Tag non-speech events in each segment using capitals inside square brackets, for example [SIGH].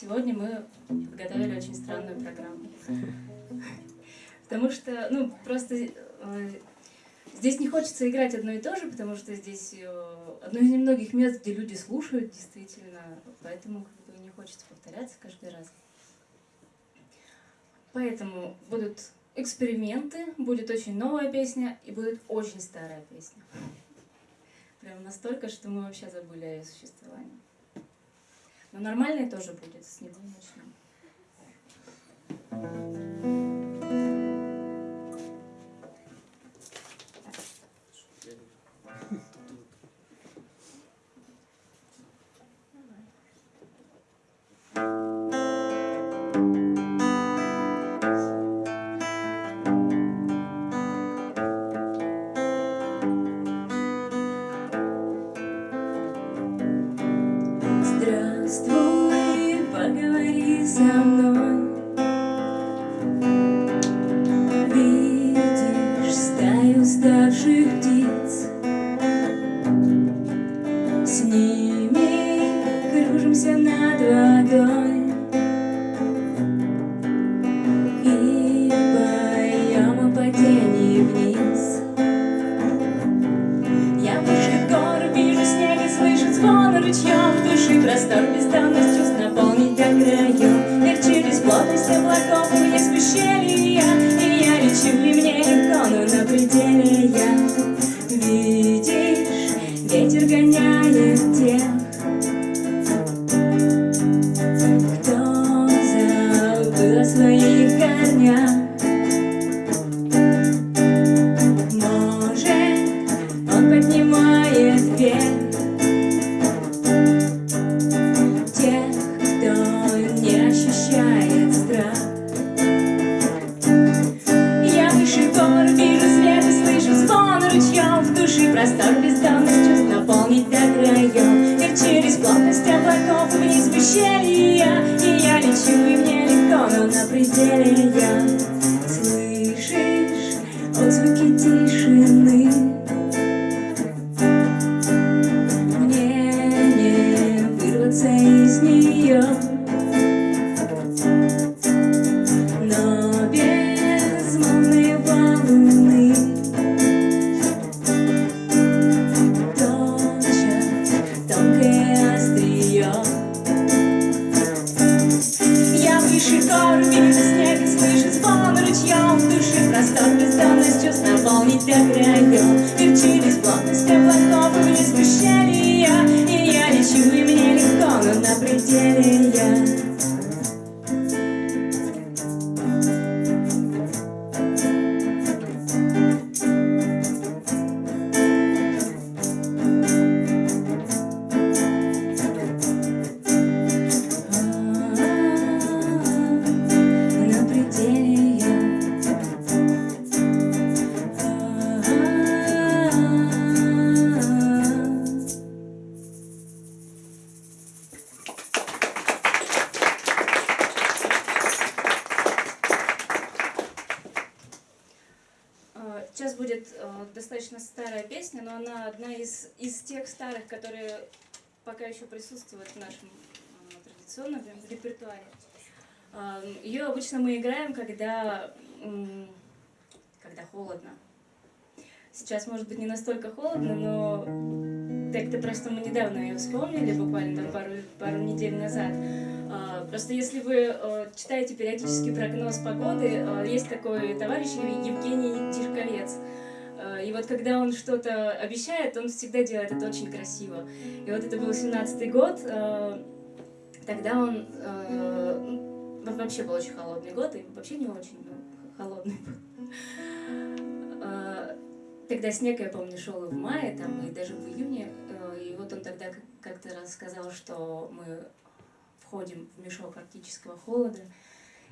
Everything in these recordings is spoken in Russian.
Сегодня мы подготовили очень странную программу. Потому что, ну, просто э, здесь не хочется играть одно и то же, потому что здесь э, одно из немногих мест, где люди слушают действительно, поэтому как бы не хочется повторяться каждый раз. Поэтому будут эксперименты, будет очень новая песня и будет очень старая песня. Прям настолько, что мы вообще забыли о ее существовании. Но нормальный тоже будет, с него начнем. загоняет присутствует в нашем э, традиционном репертуаре. Ее обычно мы играем, когда, когда холодно. Сейчас, может быть, не настолько холодно, но так-то просто мы недавно ее вспомнили, буквально там пару, пару недель назад. А, просто если вы э, читаете периодически прогноз погоды, э, есть такой товарищ Евгений Тишковец. И вот когда он что-то обещает, он всегда делает это очень красиво. И вот это был 17-й год, э, тогда он э, ну, вообще был очень холодный год, и вообще не очень ну, холодный был. Тогда снег, я помню, шел и в мае, там, и даже в июне. И вот он тогда как-то раз сказал, что мы входим в мешок арктического холода.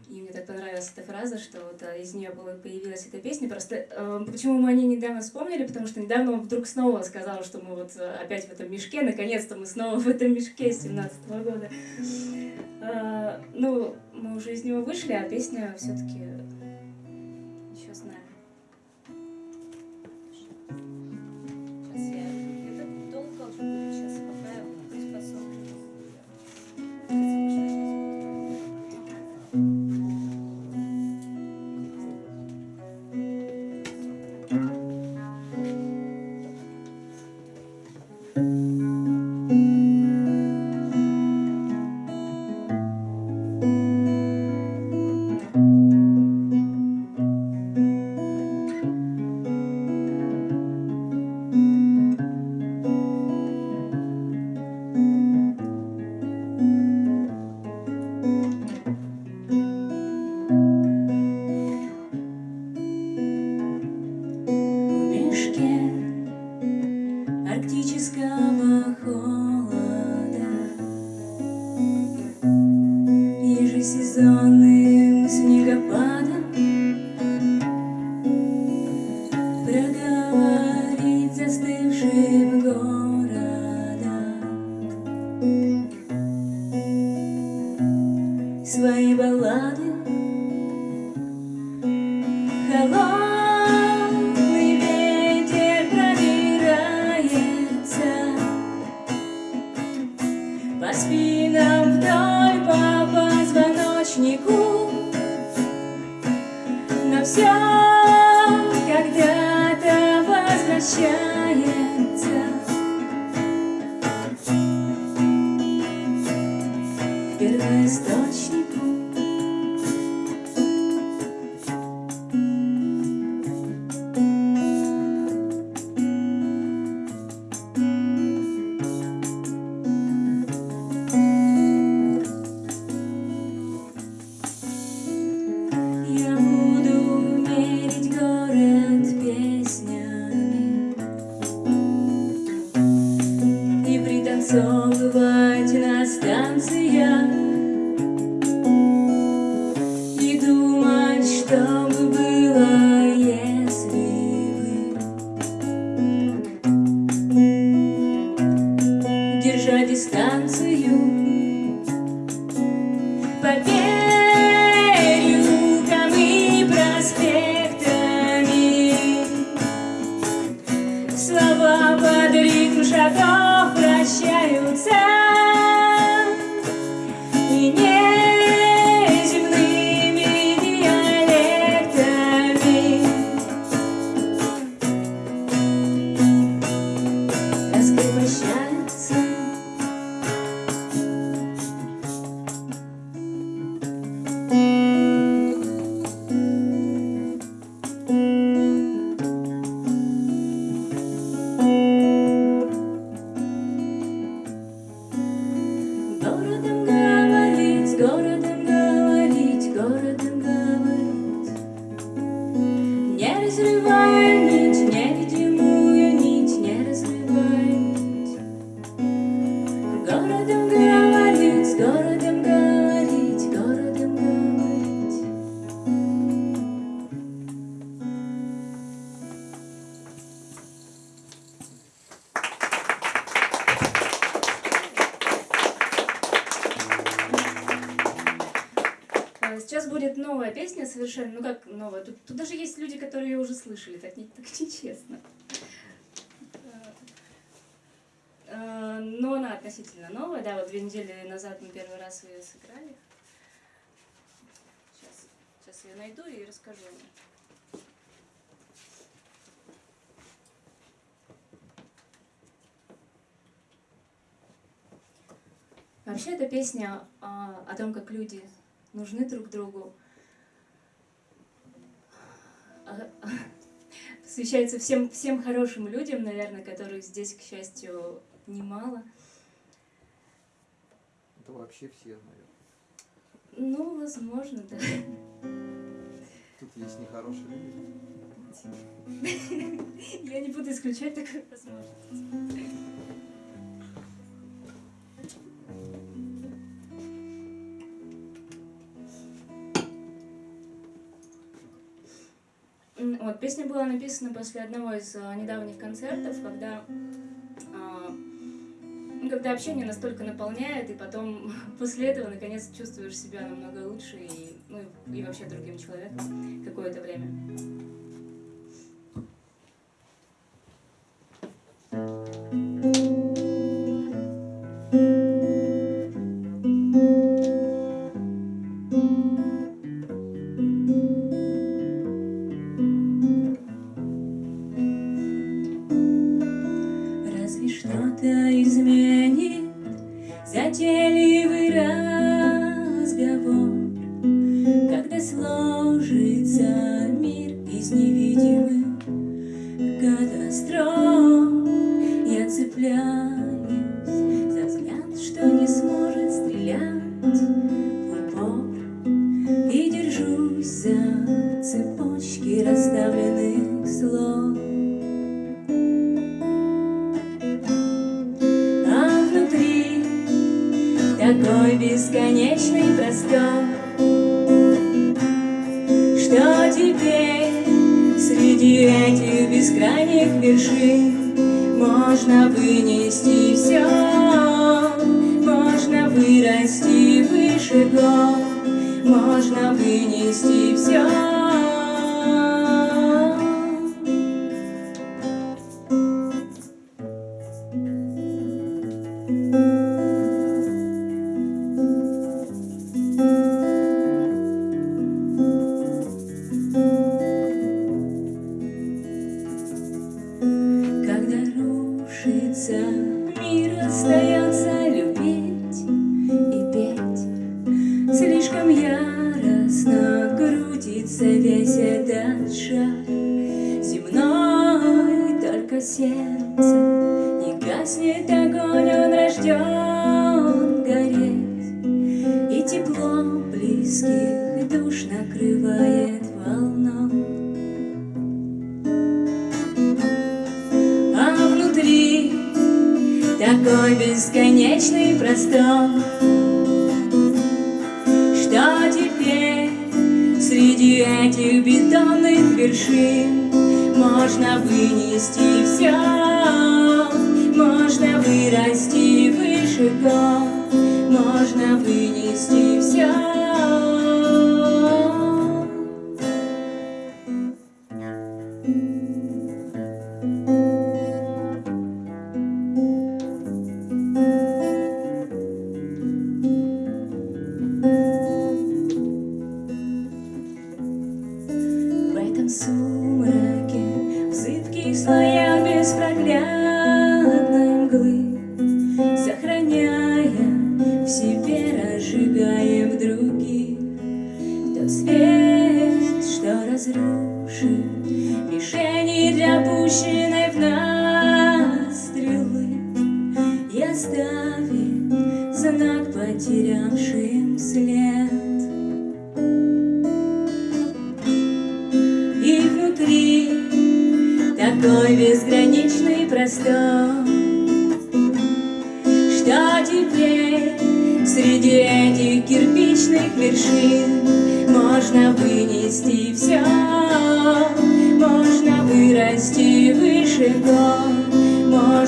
И мне так понравилась эта фраза, что вот а, из нее появилась эта песня. Просто э, почему мы о ней недавно вспомнили, потому что недавно он вдруг снова сказал, что мы вот э, опять в этом мешке, наконец-то мы снова в этом мешке с 17 -го года. Э, ну, мы уже из него вышли, а песня все-таки Проговорить Будет новая песня совершенно, ну как новая, тут, тут даже есть люди, которые ее уже слышали, так, не, так нечестно. А, Но она относительно новая, да, вот две недели назад мы первый раз ее сыграли. Сейчас, сейчас ее найду и расскажу. о ней. Вообще, эта песня а, о том, как люди нужны друг другу. А, [LAUGHS] Посвящается всем, всем хорошим людям, наверное, которых здесь, к счастью, немало. Это вообще все, наверное. Ну, возможно, да. [LAUGHS] Тут есть нехорошие люди. [LAUGHS] Я не буду исключать такую возможность. Песня была написана после одного из а, недавних концертов, когда, а, ну, когда общение настолько наполняет, и потом [LAUGHS] после этого наконец чувствуешь себя намного лучше и, ну, и вообще другим человеком какое-то время. на них бежит, можно вынести все, можно вырасти выше гор, можно вынести все. Бескрайних вершин можно вынести все, можно вырасти выше гор, можно вынести все. сумраке, в зыбких слоях беспроглядной мглы, Сохраняя в себе, разжигая в других тот свет, что разрушил.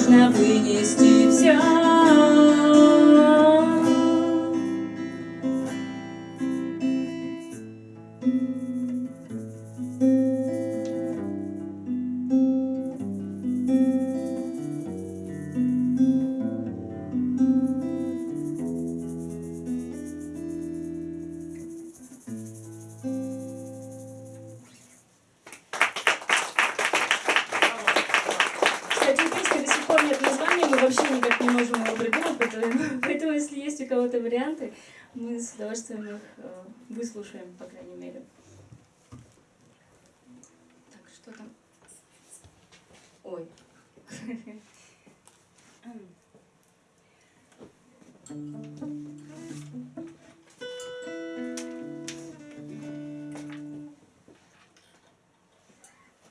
now we выслушаем, по крайней мере. Так, что там? Ой.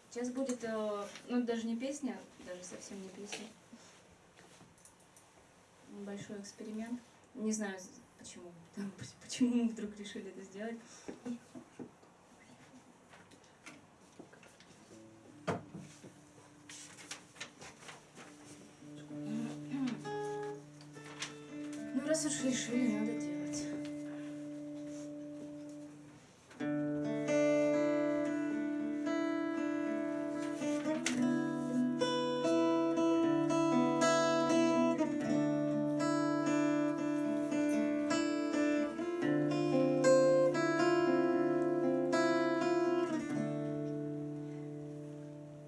Сейчас будет, э, ну даже не песня, даже совсем не песня. Большой эксперимент. Не знаю, почему. Почему мы вдруг решили это сделать?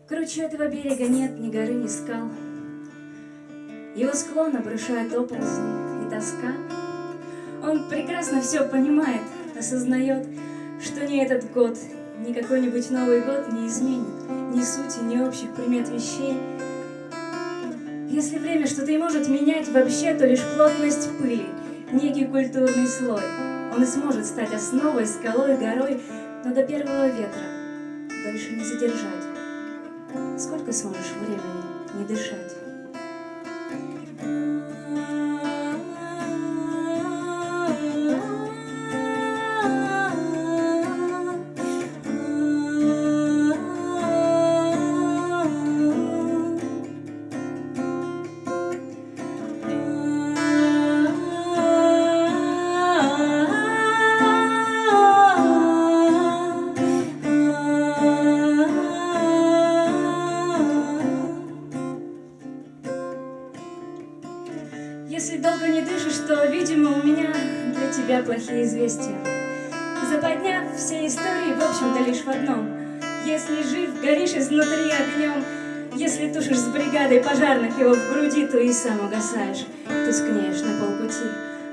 Кручу этого берега нет ни горы, ни скал. Его склон обрушает оползни и тоска. Он прекрасно все понимает, осознает, что ни этот год, ни какой-нибудь Новый год не изменит ни сути, ни общих примет вещей. Если время что-то и может менять вообще, то лишь плотность пыли, некий культурный слой. Он и сможет стать основой, скалой, горой, но до первого ветра дольше не задержать. Сколько сможешь времени не дышать? Плохие известия. Заподняв все истории, в общем-то, лишь в одном. Если жив, горишь изнутри огнем, если тушишь с бригадой пожарных его в груди, то и сам угасаешь, тускнеешь на полпути.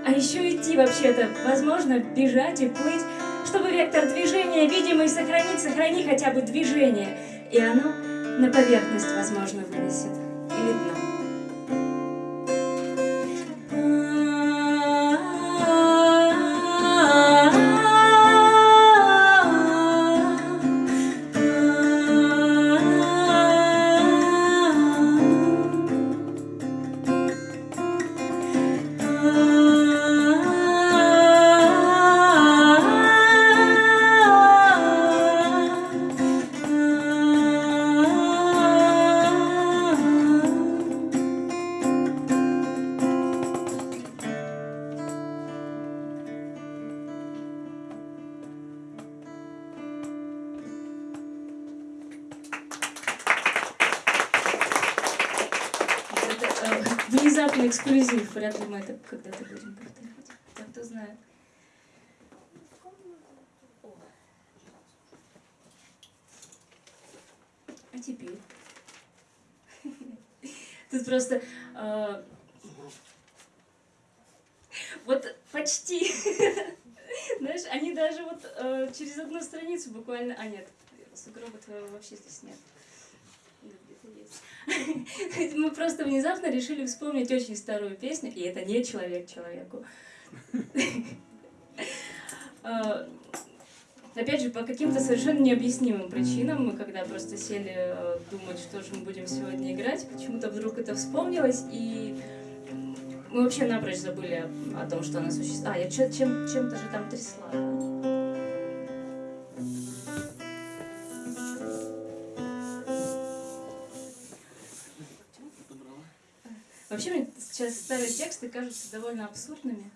А еще идти вообще-то, возможно, бежать и плыть, чтобы вектор движения видимый сохранить, сохрани хотя бы движение, и оно на поверхность, возможно, вынесет или дно. Теперь? [LAUGHS] Тут просто... э, вот почти. [LAUGHS] Знаешь, они даже вот э, через одну страницу буквально... А, нет, сугроба твоего вообще здесь нет. [LAUGHS] Мы просто внезапно решили вспомнить очень старую песню, и это не человек человеку. Опять же, по каким-то совершенно необъяснимым причинам, мы когда просто сели э, думать, что же мы будем сегодня играть, почему-то вдруг это вспомнилось, и мы вообще напрочь забыли о, том, что она существует. А, я чё- чем, чем-то же там трясла. Вообще мне сейчас старые тексты кажутся довольно абсурдными.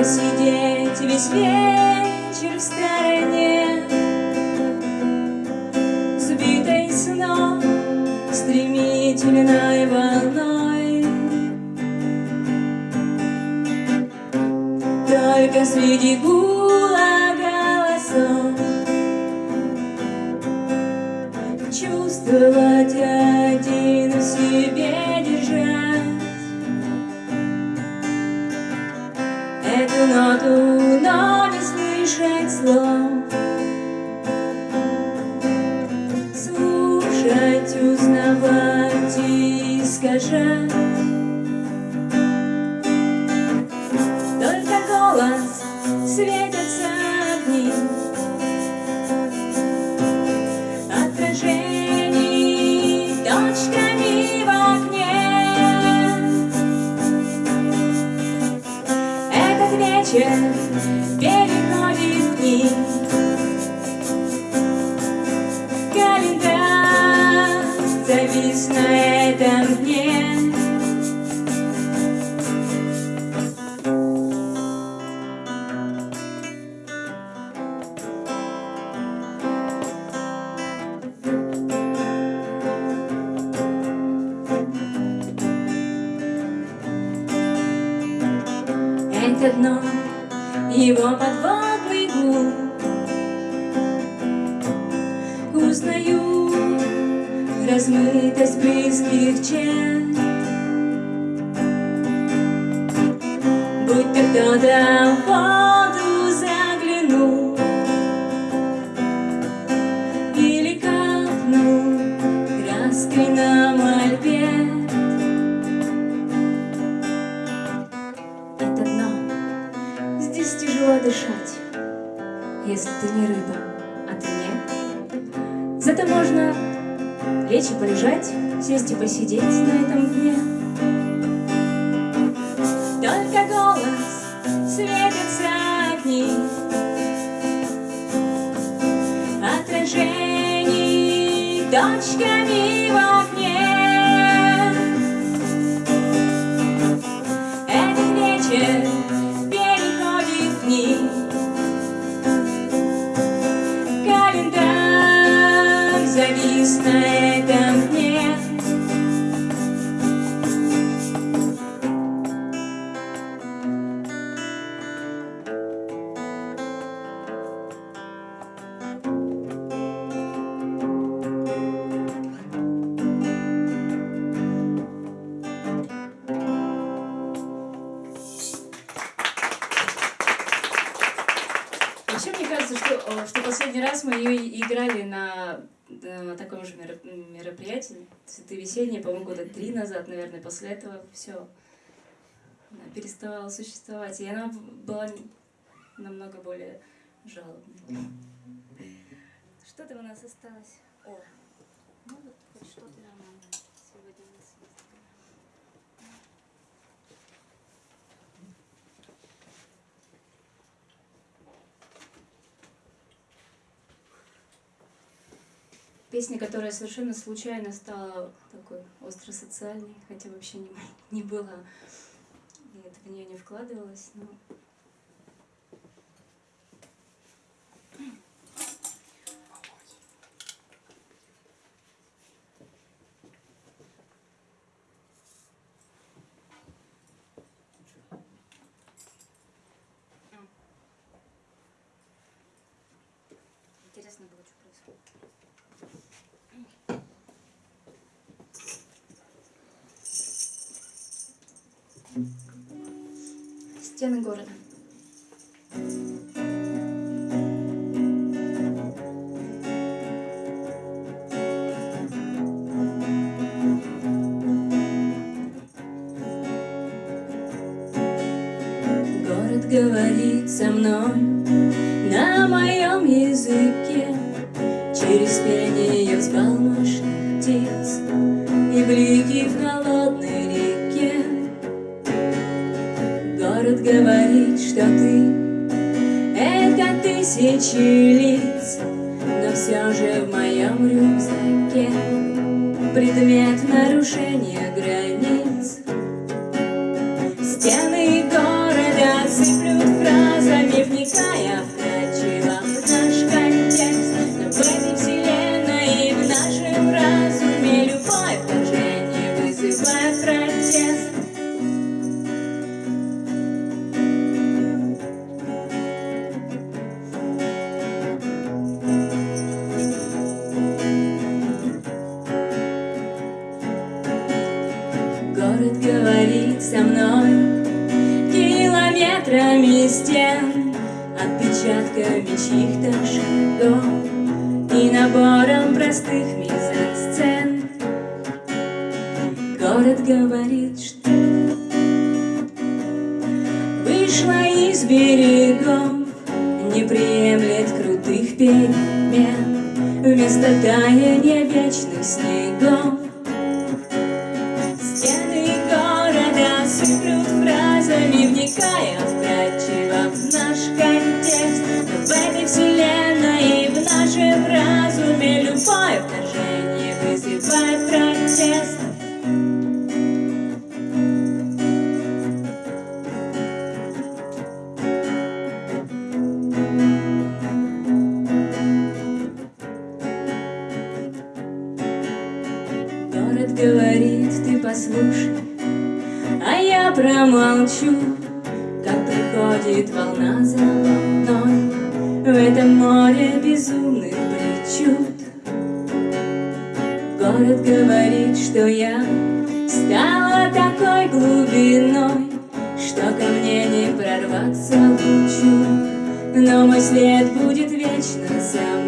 Просидеть весь вечер в стороне. Сбитой сном стремительной волной. Только среди гула размытость близких черт Будто кто-то в лечь и полежать, сесть и посидеть на этом дне. mistake. Цветы весенние, по-моему, года три назад, наверное. После этого все переставала существовать. И она была намного более жалобной. Что там у нас осталось? О, ну вот хоть что-то нормальное сегодня у нас есть. Песня, которая совершенно случайно стала такой остросоциальной, хотя вообще не, [LAUGHS] не была, и это в нее не вкладывалось, но... Стены города. Перемен, вместо таяния вечных снегов. Стены города сыплют фразами, вникая я промолчу, как приходит волна за волной. В этом море безумных причуд. Город говорит, что я стала такой глубиной Что ко мне не прорваться лучу. Но мой след будет вечно за мной